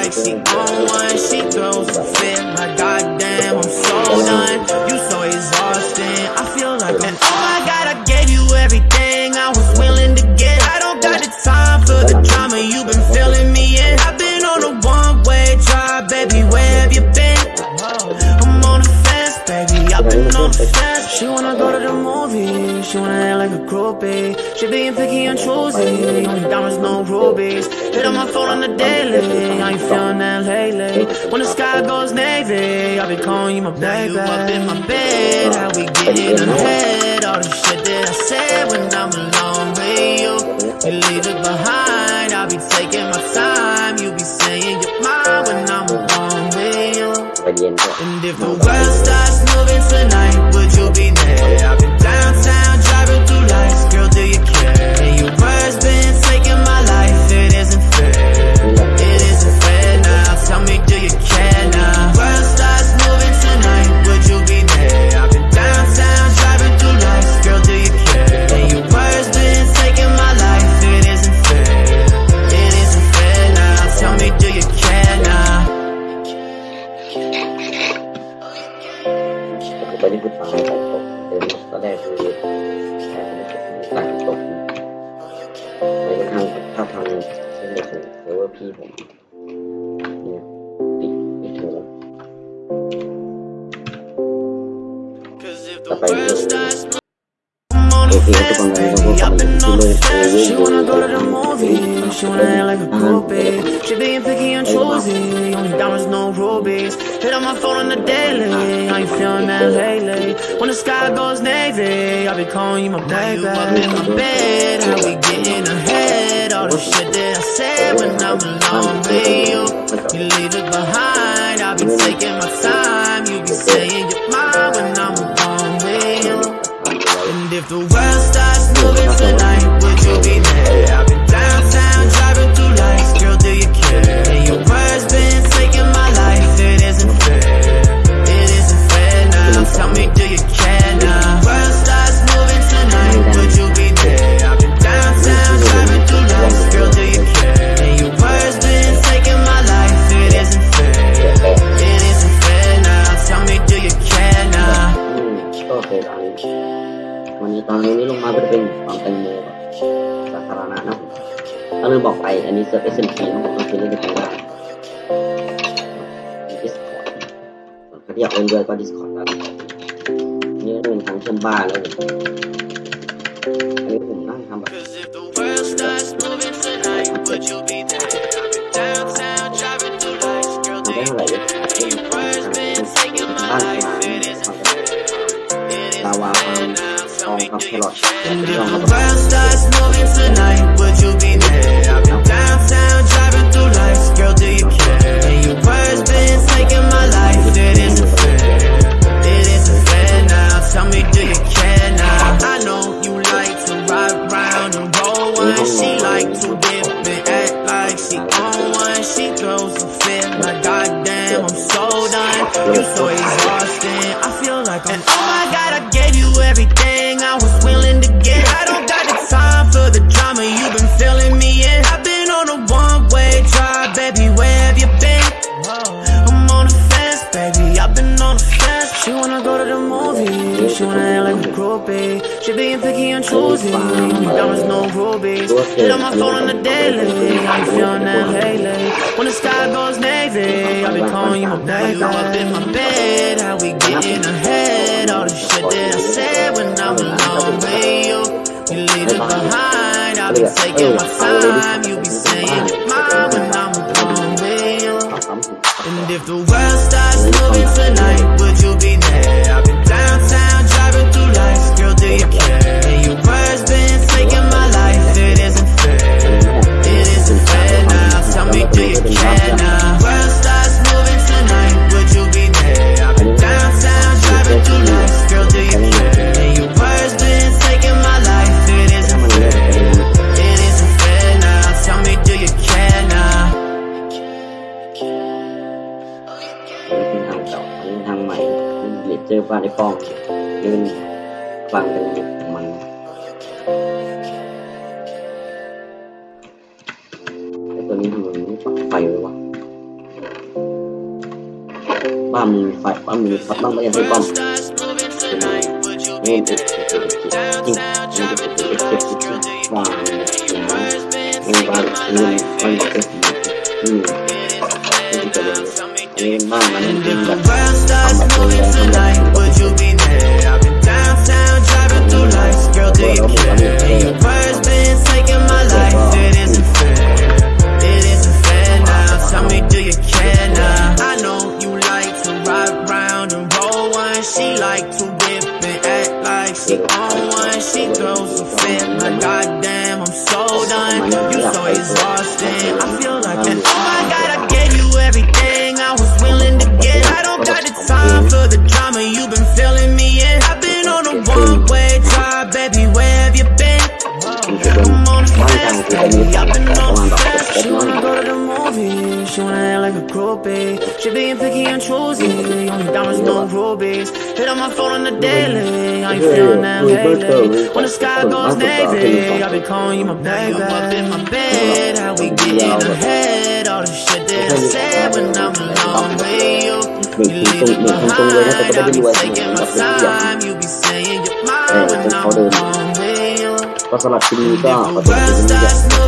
like she on one, she goes to fit. My goddamn, I'm so numb. groupie. She be picky and choosy. Only diamonds, no rubies. Hit on my phone on the daily. I ain't feeling that lately. When the sky goes navy, I'll be calling you my baby. Now you up in my bed, how we getting ahead? All the shit that I said when I'm alone with you, you leave it behind. I'll be taking my time. You be saying you're mine when I'm alone with you. And if the ตอนนี้คือตายตกเดินตอนแรกคือแค่ตายตกไปทางถ้าทางเส้นเด็กเซิร์ฟเวอร์พี่ผมเนี่ยปิดปิดเถอะ Cause if ต่อไปเลยโอเคทุกคนเลย she wanna act like a groupie She being picky and choosy, only diamonds, no rubies. Hit on my phone on the daily, I ain't feeling that lately? When the sky goes navy, I'll be calling you my baby up in my bed, how we getting ahead ตอนนี้วันนี้ตอนนี้ลงมาเป็นความแตงโมสาธารณะนะถ้าลืมบอกไปอันนี้เซิร์ฟเอสเอ็มพีนะผมต้องซื้อเล่นในไทยได้ดิสคอร์ดใครที่อยากเล่นด้วยก็ดิสคอร์ดได้นี่เป็นทางเชื่อมบ้านแล้วอันนี้ผมนั่งทำแบบได้เท่าไหร่เนี่ยบ้าน our um, our pillow. If the starts moving tonight, would you be there? I'm downtown driving through lights, girl, do you care? And your words been taking my life. It isn't fair. It isn't fair now. Tell me, do you care now? I know you like to ride round and roll one. She like to dip and act like she own one. She throws a fit, but goddamn, I'm so done. You're so exhausted. I feel like I'm everything I was willing to get. I don't got the time for the drama you've been filling me in. I've been on a one way drive, baby. Where have you been? I'm on the fence, baby. I've been on the fence. She wanna go to the movies. She wanna act like a groupie. She being picky and choosy. Diamonds, no rubies. Hit on my phone on the daily. I ain't feeling that lately. When the sky goes navy, I be calling you my baby. Up in my bed, how we getting ahead? All the taking my time. You be เจอบ้านในกล้องยืนฟังกันมันไอตัวนี้มันไฟเลยวะบ้านมีไฟบ้านมีไฟบ้านไม่ยังไม่บ้านนี่ติดติดติดจริงนี่ติดติดติดติดบ้านนี่บ้านนี่บ้านติดนี่นี่ติดติดนี่บ้านมันเป็นแบบ us moving tonight? Would you be there? I've been downtown driving through lights. Girl, do you care? And your words been taking my life. It isn't fair. It isn't fair now. Tell me, do you care now? I know you like to ride round and roll one. She like to whip and act like she on one. She throws a fit like goddamn, I'm so done. You so exhausted. I feel like an groupies. She being picky and choosy. Only diamonds, no rubies. Hit on my phone on the daily. I ain't feeling that lately. When the sky goes navy, I be calling you my baby. I'm up in my bed, how we getting ahead? All the shit that I said when I'm alone with you. You leave it behind. I be taking my time. You be saying you're mine when I'm alone with you. If you rest,